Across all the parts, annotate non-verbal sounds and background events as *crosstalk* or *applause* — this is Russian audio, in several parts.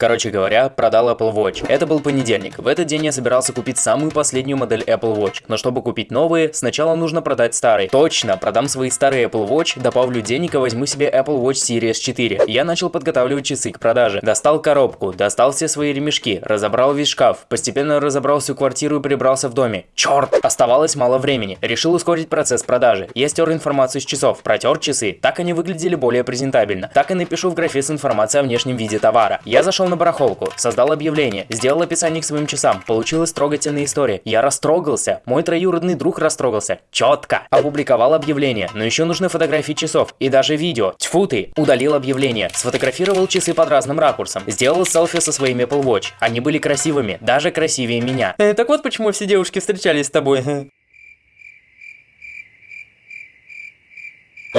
Короче говоря, продал Apple Watch. Это был понедельник. В этот день я собирался купить самую последнюю модель Apple Watch. Но чтобы купить новые, сначала нужно продать старый. Точно, продам свои старые Apple Watch, добавлю денег и возьму себе Apple Watch Series 4. Я начал подготавливать часы к продаже. Достал коробку, достал все свои ремешки, разобрал весь шкаф, постепенно разобрал всю квартиру и прибрался в доме. Черт! Оставалось мало времени. Решил ускорить процесс продажи. Я стер информацию с часов, протер часы. Так они выглядели более презентабельно. Так и напишу в графе с информацией о внешнем виде товара. Я зашел на барахолку, создал объявление, сделал описание к своим часам. Получилась трогательная история. Я растрогался. Мой троюродный друг растрогался. Четко. Опубликовал объявление. Но еще нужны фотографии часов. И даже видео. Тьфу ты. Удалил объявление. Сфотографировал часы под разным ракурсом. Сделал селфи со своими Apple Watch. Они были красивыми. Даже красивее меня. Э, так вот почему все девушки встречались с тобой. *laughs*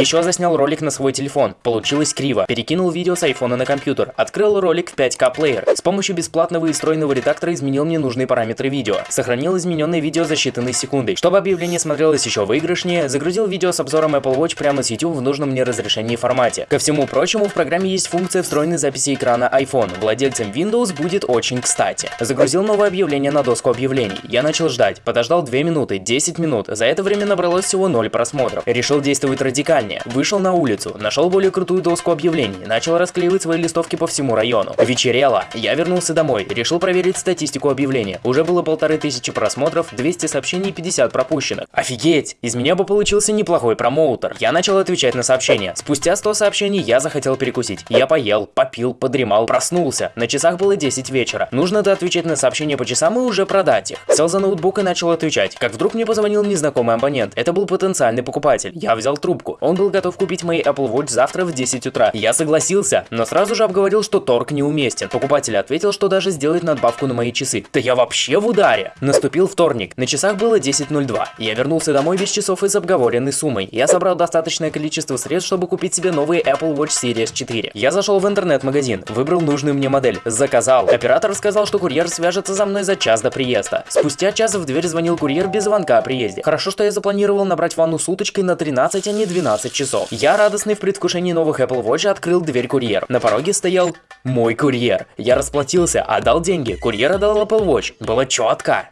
Еще заснял ролик на свой телефон. Получилось криво. Перекинул видео с айфона на компьютер. Открыл ролик в 5К плеер. С помощью бесплатного и встроенного редактора изменил мне нужные параметры видео. Сохранил измененное видео за считанные секунды. Чтобы объявление смотрелось еще выигрышнее, загрузил видео с обзором Apple Watch прямо с YouTube в нужном мне разрешении и формате. Ко всему прочему, в программе есть функция встроенной записи экрана iPhone. Владельцам Windows будет очень кстати. Загрузил новое объявление на доску объявлений. Я начал ждать. Подождал 2 минуты, 10 минут. За это время набралось всего 0 просмотров. Решил действовать радикально ранее. Вышел на улицу, нашел более крутую доску объявлений, начал расклеивать свои листовки по всему району. Вечерело. Я вернулся домой, решил проверить статистику объявления. Уже было полторы тысячи просмотров, 200 сообщений и 50 пропущенных. Офигеть! Из меня бы получился неплохой промоутер. Я начал отвечать на сообщения. Спустя 100 сообщений я захотел перекусить. Я поел, попил, подремал, проснулся. На часах было 10 вечера. Нужно отвечать на сообщения по часам и уже продать их. Сел за ноутбук и начал отвечать. Как вдруг мне позвонил незнакомый абонент. Это был потенциальный покупатель. Я взял трубку. Он был готов купить мои Apple Watch завтра в 10 утра. Я согласился, но сразу же обговорил, что торг неуместен. Покупатель ответил, что даже сделает надбавку на мои часы. Да я вообще в ударе! Наступил вторник. На часах было 10.02. Я вернулся домой без часов и с обговоренной суммой. Я собрал достаточное количество средств, чтобы купить себе новый Apple Watch Series 4. Я зашел в интернет-магазин, выбрал нужную мне модель, заказал. Оператор сказал, что курьер свяжется за мной за час до приезда. Спустя час в дверь звонил курьер без звонка о приезде. Хорошо, что я запланировал набрать ванну с уточкой на 13, а не 12 15 часов. Я, радостный в предвкушении новых Apple Watch, открыл дверь курьер. На пороге стоял мой курьер. Я расплатился, отдал деньги, курьер отдал Apple Watch. Было четко.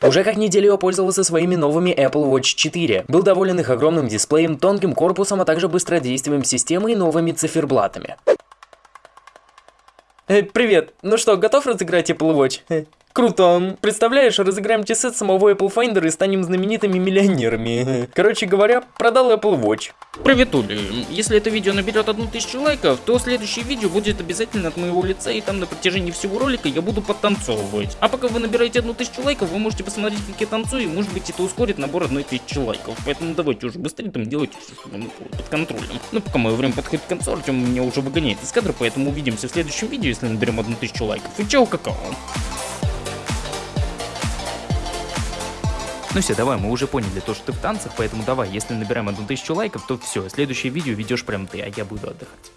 Уже как неделю я пользовался своими новыми Apple Watch 4. Был доволен их огромным дисплеем, тонким корпусом, а также быстродействием системы и новыми циферблатами. Э, привет, ну что, готов разыграть Apple Watch? Круто. Представляешь, разыграем часы самого Apple Finder и станем знаменитыми миллионерами. Короче говоря, продал Apple Watch. Привет, Ули. Если это видео наберет одну тысячу лайков, то следующее видео будет обязательно от моего лица, и там на протяжении всего ролика я буду подтанцовывать. А пока вы набираете одну тысячу лайков, вы можете посмотреть, как я танцую, и может быть это ускорит набор одной тысячи лайков. Поэтому давайте уже быстрее там делайте под контролем. Ну, пока мое время подходит к концу, Артем меня уже выгоняет из кадра, поэтому увидимся в следующем видео, если наберем одну тысячу лайков. И чао, какао. Ну все, давай, мы уже поняли то, что ты в танцах, поэтому давай, если набираем одну тысячу лайков, то все, следующее видео ведешь прям ты, а я буду отдыхать.